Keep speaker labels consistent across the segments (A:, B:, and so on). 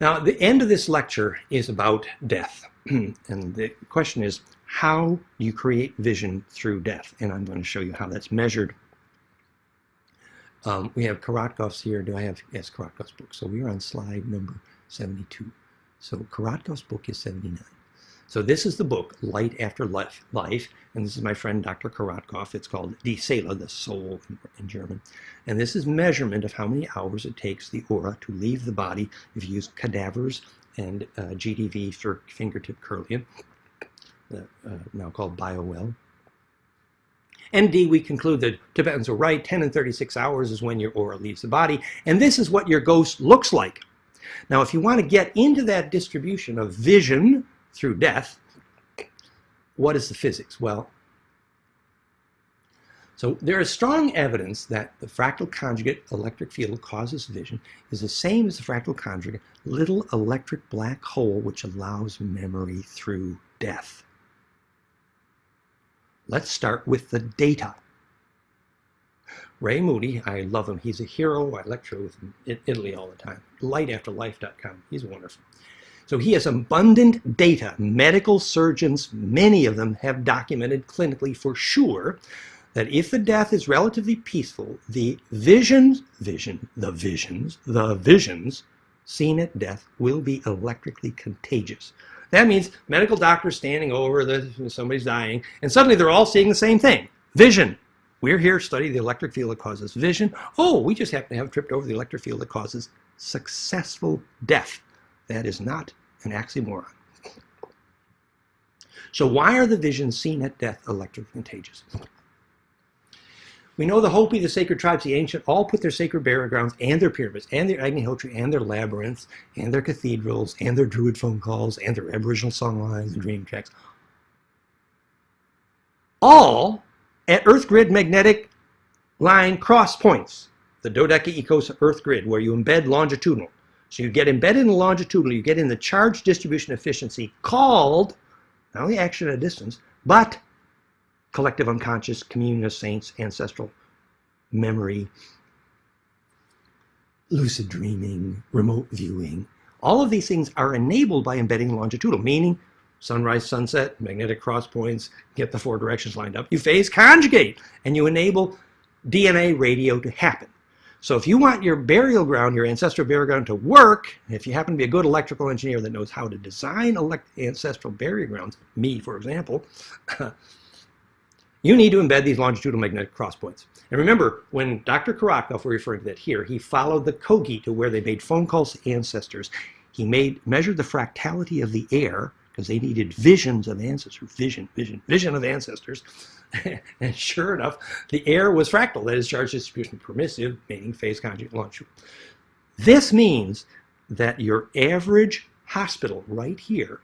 A: Now, the end of this lecture is about death. and the question is, how do you create vision through death? And I'm going to show you how that's measured. Um, we have Korotkov's here. Do I have, yes, Korotkov's book. So we're on slide number 72. So Korotkov's book is 79. So this is the book, Light After Life, Life and this is my friend Dr. Korotkov. It's called Die Seele, the soul in, German. And this is measurement of how many hours it takes the aura to leave the body if you use cadavers and uh, GDV for fingertip Kirlian, uh, now called BioWell. And D, we conclude that Tibetans are right, 10 and 36 hours is when your aura leaves the body, and this is what your ghost looks like. Now, if you want to get into that distribution of vision through death, what is the physics? Well, so there is strong evidence that the fractal conjugate electric field causes vision is the same as the fractal conjugate little electric black hole which allows memory through death. Let's start with the data. Ray Moody, I love him. He's a hero. I lecture with him in Italy all the time. Lightafterlife.com. He's wonderful. So he has abundant data. Medical surgeons, many of them have documented clinically for sure that if the death is relatively peaceful, the visions, vision, the visions, the visions seen at death will be electrically contagious. That means medical doctors standing over, the, somebody's dying, and suddenly they're all seeing the same thing. Vision. We're here to study the electric field that causes vision. Oh, we just happen to have tripped over the electric field that causes successful death. That is not an oxymoron. So why are the visions seen at death electric contagious? We know the Hopi, the sacred tribes, the ancient, all put their sacred burial grounds and their pyramids and their Agni Agnihotri and their labyrinths and their cathedrals and their druid phone calls and their aboriginal songlines and dream tracks all at Earth grid magnetic line cross points, the dodecahedron Earth grid, where you embed longitudinal. So you get embedded in the longitudinal, you get in the charge distribution efficiency called, not only action at a distance, but collective unconscious, communion of saints, ancestral memory, lucid dreaming, remote viewing. All of these things are enabled by embedding longitudinal, meaning sunrise, sunset, magnetic cross points, get the four directions lined up. You phase conjugate, and you enable DNA radio to happen. So if you want your burial ground, your ancestral burial ground to work, if you happen to be a good electrical engineer that knows how to design ancestral burial grounds, me for example, you need to embed these longitudinal magnetic cross points. And remember, when Dr. Korotkov, we're referring to that here, he followed the Kogi to where they made phone calls to ancestors. He made measured the fractality of the air because they needed visions of ancestors, vision, vision, vision of ancestors. and sure enough, the air was fractal, that is charge distribution permissive, meaning phase conjugate longitude. This means that your average hospital right here,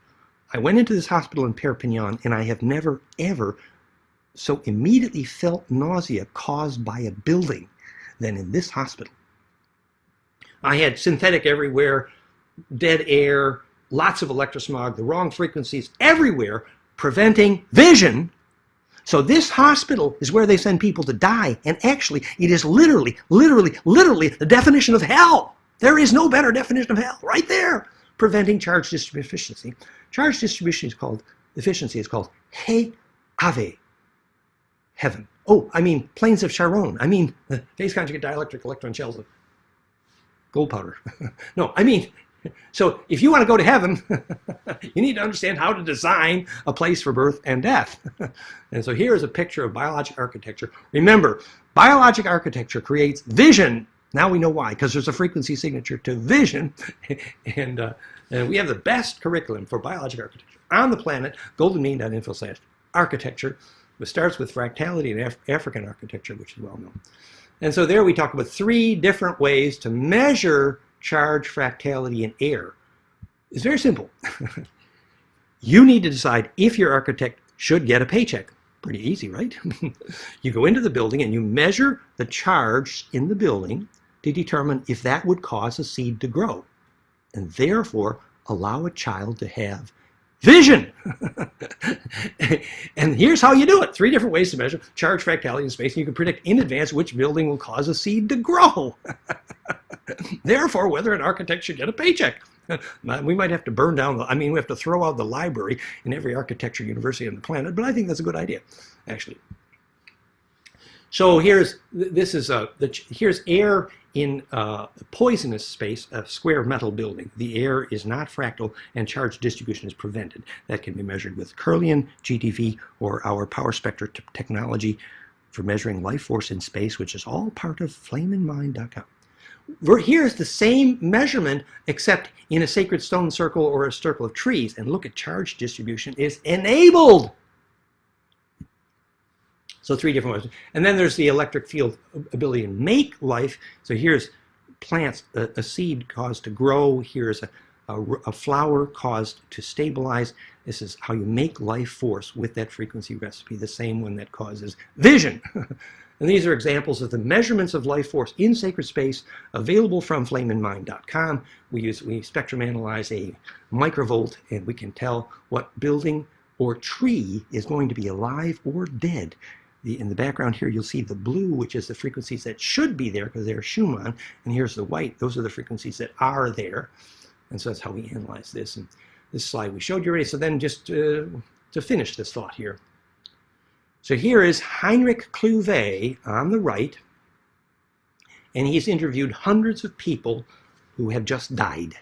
A: I went into this hospital in Perpignan and I have never ever so immediately felt nausea caused by a building than in this hospital. I had synthetic everywhere, dead air, lots of electrosmog, the wrong frequencies everywhere, preventing vision. So this hospital is where they send people to die. And actually, it is literally, literally, literally the definition of hell. There is no better definition of hell right there. Preventing charge distribution efficiency. Charge distribution is called, efficiency is called Hey Ave, heaven. Oh, I mean planes of Charon. I mean phase conjugate dielectric electron shells of gold powder. no, I mean so if you want to go to heaven, you need to understand how to design a place for birth and death. and so here is a picture of biologic architecture. Remember, biologic architecture creates vision. Now we know why, because there's a frequency signature to vision. and, uh, and we have the best curriculum for biologic architecture on the planet, goldenmean.info slash architecture. It starts with fractality and Af African architecture, which is well known. And so there we talk about three different ways to measure charge, fractality, and air is very simple. you need to decide if your architect should get a paycheck. Pretty easy, right? you go into the building and you measure the charge in the building to determine if that would cause a seed to grow and therefore allow a child to have vision. and here's how you do it. Three different ways to measure charge, fractality, and space. And you can predict in advance which building will cause a seed to grow. Therefore, whether an architect should get a paycheck. we might have to burn down the, I mean, we have to throw out the library in every architecture university on the planet, but I think that's a good idea, actually. So here's, this is a, the, here's air in a poisonous space, a square metal building. The air is not fractal and charge distribution is prevented. That can be measured with Kirlian, GDV, or our power spectra technology for measuring life force in space, which is all part of flameinmind.com. Here's the same measurement, except in a sacred stone circle or a circle of trees. And look at charge distribution is enabled. So three different ways. And then there's the electric field ability to make life. So here's plants, a, a seed caused to grow. Here's a, a, a, flower caused to stabilize. This is how you make life force with that frequency recipe, the same one that causes vision. and these are examples of the measurements of life force in sacred space available from flameinmind.com. We use we spectrum analyze a microvolt and we can tell what building or tree is going to be alive or dead the, in the background here, you'll see the blue, which is the frequencies that should be there because they're Schumann, and here's the white. Those are the frequencies that are there. And so that's how we analyze this. And this slide we showed you already. So then just uh, to finish this thought here. So here is Heinrich Klüver on the right, and he's interviewed hundreds of people who have just died.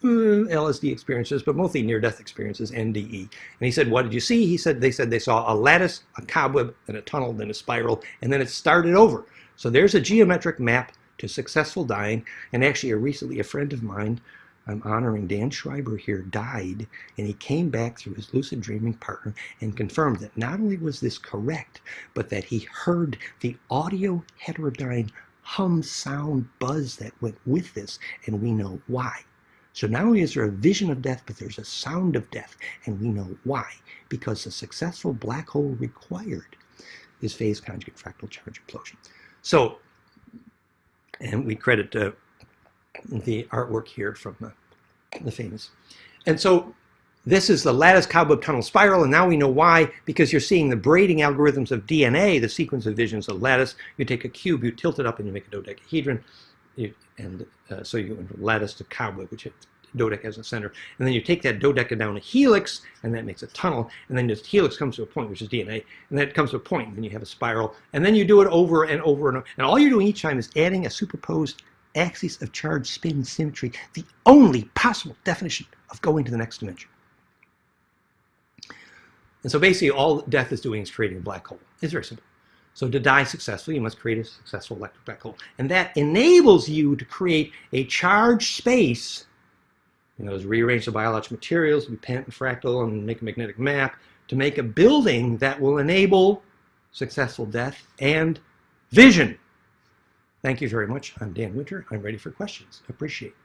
A: Hmm, LSD experiences, but mostly near-death experiences, NDE. And he said, what did you see? He said, they said they saw a lattice, a cobweb, then a tunnel, then a spiral, and then it started over. So there's a geometric map to successful dying. And actually, a recently, a friend of mine, I'm honoring Dan Schreiber here, died, and he came back through his lucid dreaming partner and confirmed that not only was this correct, but that he heard the audio heterodyne hum sound buzz that went with this, and we know why. So not only is there a vision of death, but there's a sound of death. And we know why. Because a successful black hole required is phase conjugate fractal charge implosion. So, and we credit uh, the artwork here from the, the famous. And so this is the lattice cobweb tunnel spiral, and now we know why, because you're seeing the braiding algorithms of DNA, the sequence of visions of lattice. You take a cube, you tilt it up, and you make a dodecahedron and uh, so you go from lattice to cobweb, which dodec has a center. And then you take that dodeca down a helix, and that makes a tunnel. And then this helix comes to a point, which is DNA, and then it comes to a point, and then you have a spiral. And then you do it over and over and over. And all you're doing each time is adding a superposed axis of charge spin symmetry, the only possible definition of going to the next dimension. And so basically all death is doing is creating a black hole. It's very simple. So to die successfully, you must create a successful electric black hole. And that enables you to create a charged space, you know, rearrange the biological materials, be pentafractal, and make a magnetic map, to make a building that will enable successful death and vision. Thank you very much. I'm Dan Winter. I'm ready for questions. Appreciate